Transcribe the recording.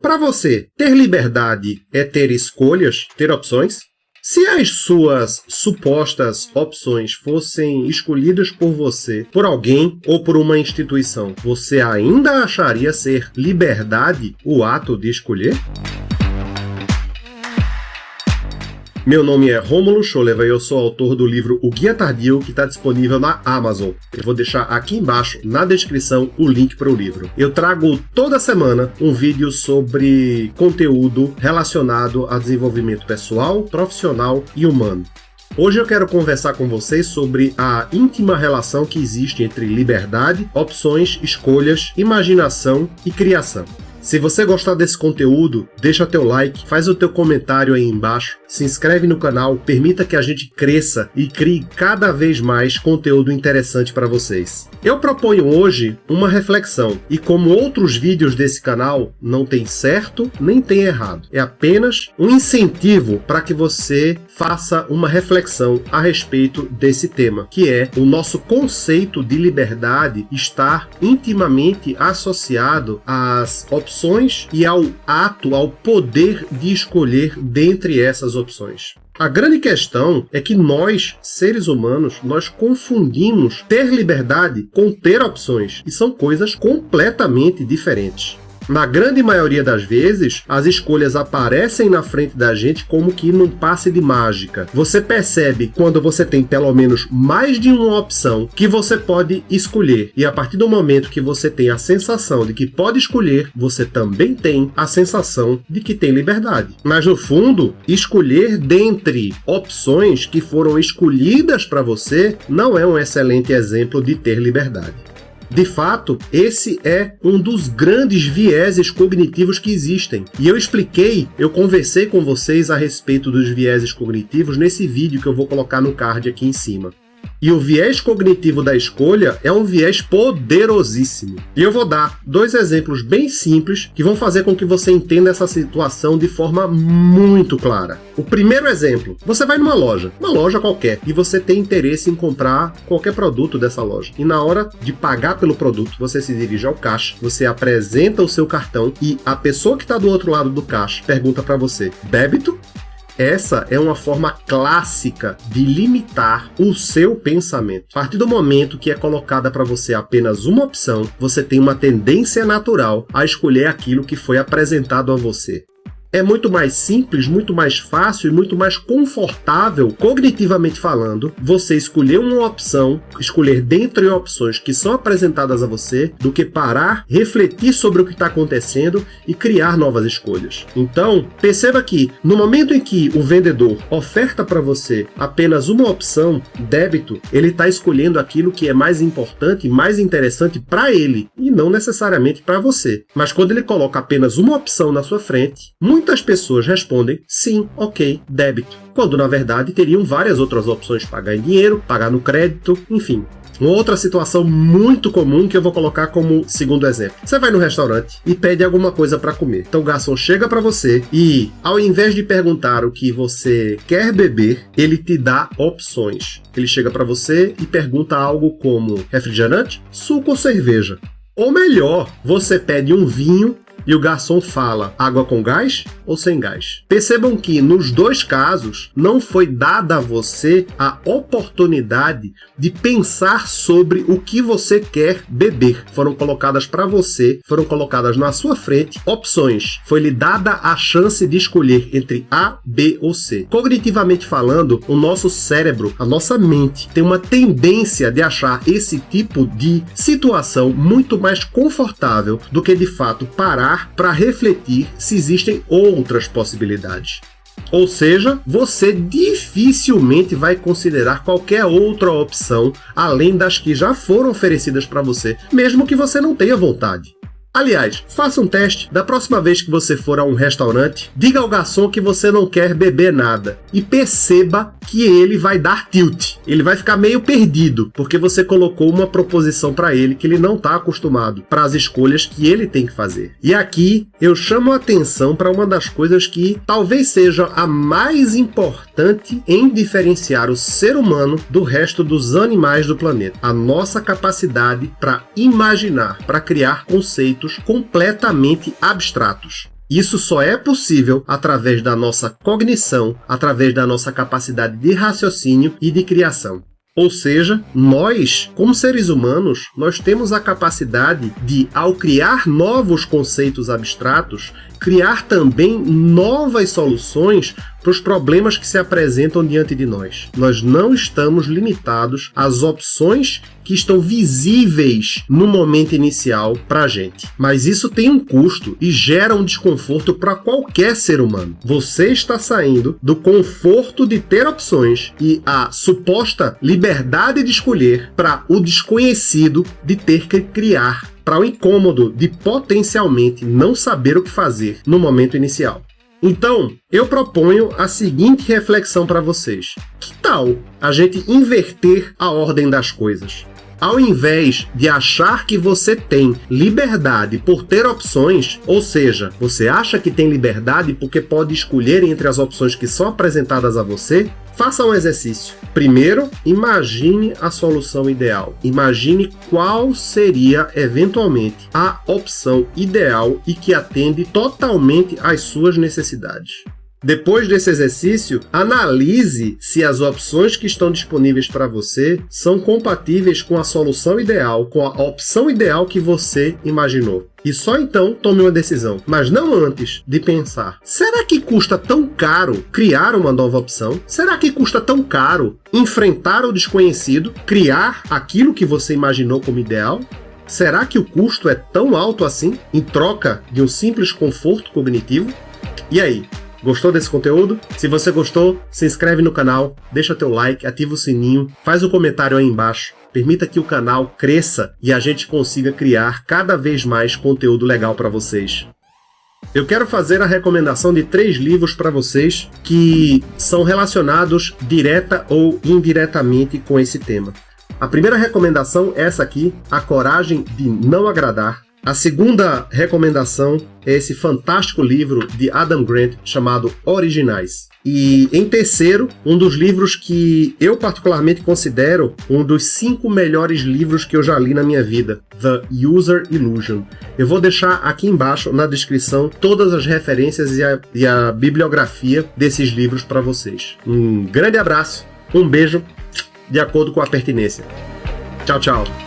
Para você, ter liberdade é ter escolhas, ter opções? Se as suas supostas opções fossem escolhidas por você, por alguém ou por uma instituição, você ainda acharia ser liberdade o ato de escolher? Meu nome é Rômulo Scholeva e eu sou autor do livro O Guia Tardio, que está disponível na Amazon. Eu vou deixar aqui embaixo, na descrição, o link para o livro. Eu trago toda semana um vídeo sobre conteúdo relacionado a desenvolvimento pessoal, profissional e humano. Hoje eu quero conversar com vocês sobre a íntima relação que existe entre liberdade, opções, escolhas, imaginação e criação. Se você gostar desse conteúdo, deixa teu like, faz o teu comentário aí embaixo, se inscreve no canal, permita que a gente cresça e crie cada vez mais conteúdo interessante para vocês. Eu proponho hoje uma reflexão, e como outros vídeos desse canal, não tem certo nem tem errado. É apenas um incentivo para que você faça uma reflexão a respeito desse tema, que é o nosso conceito de liberdade estar intimamente associado às opções opções e ao ato, ao poder de escolher dentre essas opções. A grande questão é que nós, seres humanos, nós confundimos ter liberdade com ter opções, e são coisas completamente diferentes. Na grande maioria das vezes, as escolhas aparecem na frente da gente como que num passe de mágica. Você percebe quando você tem pelo menos mais de uma opção que você pode escolher. E a partir do momento que você tem a sensação de que pode escolher, você também tem a sensação de que tem liberdade. Mas no fundo, escolher dentre opções que foram escolhidas para você não é um excelente exemplo de ter liberdade. De fato, esse é um dos grandes vieses cognitivos que existem. E eu expliquei, eu conversei com vocês a respeito dos vieses cognitivos nesse vídeo que eu vou colocar no card aqui em cima. E o viés cognitivo da escolha é um viés poderosíssimo. E eu vou dar dois exemplos bem simples que vão fazer com que você entenda essa situação de forma muito clara. O primeiro exemplo, você vai numa loja, uma loja qualquer, e você tem interesse em comprar qualquer produto dessa loja. E na hora de pagar pelo produto, você se dirige ao caixa, você apresenta o seu cartão e a pessoa que está do outro lado do caixa pergunta para você, débito essa é uma forma clássica de limitar o seu pensamento. A partir do momento que é colocada para você apenas uma opção, você tem uma tendência natural a escolher aquilo que foi apresentado a você é muito mais simples, muito mais fácil e muito mais confortável, cognitivamente falando, você escolher uma opção, escolher dentre opções que são apresentadas a você, do que parar, refletir sobre o que está acontecendo e criar novas escolhas. Então, perceba que no momento em que o vendedor oferta para você apenas uma opção, débito, ele está escolhendo aquilo que é mais importante, mais interessante para ele e não necessariamente para você. Mas quando ele coloca apenas uma opção na sua frente, muito muitas pessoas respondem sim, ok, débito, quando na verdade teriam várias outras opções, pagar em dinheiro, pagar no crédito, enfim. Uma outra situação muito comum que eu vou colocar como segundo exemplo. Você vai no restaurante e pede alguma coisa para comer. Então o garçom chega para você e, ao invés de perguntar o que você quer beber, ele te dá opções. Ele chega para você e pergunta algo como refrigerante, suco ou cerveja. Ou melhor, você pede um vinho e o garçom fala água com gás ou sem gás. Percebam que nos dois casos não foi dada a você a oportunidade de pensar sobre o que você quer beber. Foram colocadas para você, foram colocadas na sua frente opções. Foi lhe dada a chance de escolher entre A, B ou C. Cognitivamente falando, o nosso cérebro, a nossa mente, tem uma tendência de achar esse tipo de situação muito mais confortável do que de fato parar parar para refletir se existem outras possibilidades. Ou seja, você dificilmente vai considerar qualquer outra opção além das que já foram oferecidas para você, mesmo que você não tenha vontade. Aliás, faça um teste. Da próxima vez que você for a um restaurante, diga ao garçom que você não quer beber nada e perceba que ele vai dar tilt. Ele vai ficar meio perdido, porque você colocou uma proposição para ele que ele não está acostumado, para as escolhas que ele tem que fazer. E aqui eu chamo a atenção para uma das coisas que talvez seja a mais importante em diferenciar o ser humano do resto dos animais do planeta. A nossa capacidade para imaginar, para criar conceitos completamente abstratos. Isso só é possível através da nossa cognição, através da nossa capacidade de raciocínio e de criação. Ou seja, nós, como seres humanos, nós temos a capacidade de, ao criar novos conceitos abstratos, criar também novas soluções para os problemas que se apresentam diante de nós. Nós não estamos limitados às opções que estão visíveis no momento inicial para a gente. Mas isso tem um custo e gera um desconforto para qualquer ser humano. Você está saindo do conforto de ter opções e a suposta liberdade de escolher para o desconhecido de ter que criar para o incômodo de potencialmente não saber o que fazer no momento inicial. Então, eu proponho a seguinte reflexão para vocês. Que tal a gente inverter a ordem das coisas? Ao invés de achar que você tem liberdade por ter opções, ou seja, você acha que tem liberdade porque pode escolher entre as opções que são apresentadas a você, Faça um exercício. Primeiro, imagine a solução ideal. Imagine qual seria, eventualmente, a opção ideal e que atende totalmente às suas necessidades. Depois desse exercício, analise se as opções que estão disponíveis para você são compatíveis com a solução ideal, com a opção ideal que você imaginou. E só então tome uma decisão, mas não antes de pensar: será que custa tão caro criar uma nova opção? Será que custa tão caro enfrentar o desconhecido, criar aquilo que você imaginou como ideal? Será que o custo é tão alto assim em troca de um simples conforto cognitivo? E aí, Gostou desse conteúdo? Se você gostou, se inscreve no canal, deixa teu like, ativa o sininho, faz um comentário aí embaixo. Permita que o canal cresça e a gente consiga criar cada vez mais conteúdo legal para vocês. Eu quero fazer a recomendação de três livros para vocês que são relacionados direta ou indiretamente com esse tema. A primeira recomendação é essa aqui, A Coragem de Não Agradar, a segunda recomendação é esse fantástico livro de Adam Grant chamado Originais. E em terceiro, um dos livros que eu particularmente considero um dos cinco melhores livros que eu já li na minha vida, The User Illusion. Eu vou deixar aqui embaixo na descrição todas as referências e a, e a bibliografia desses livros para vocês. Um grande abraço, um beijo, de acordo com a pertinência. Tchau, tchau.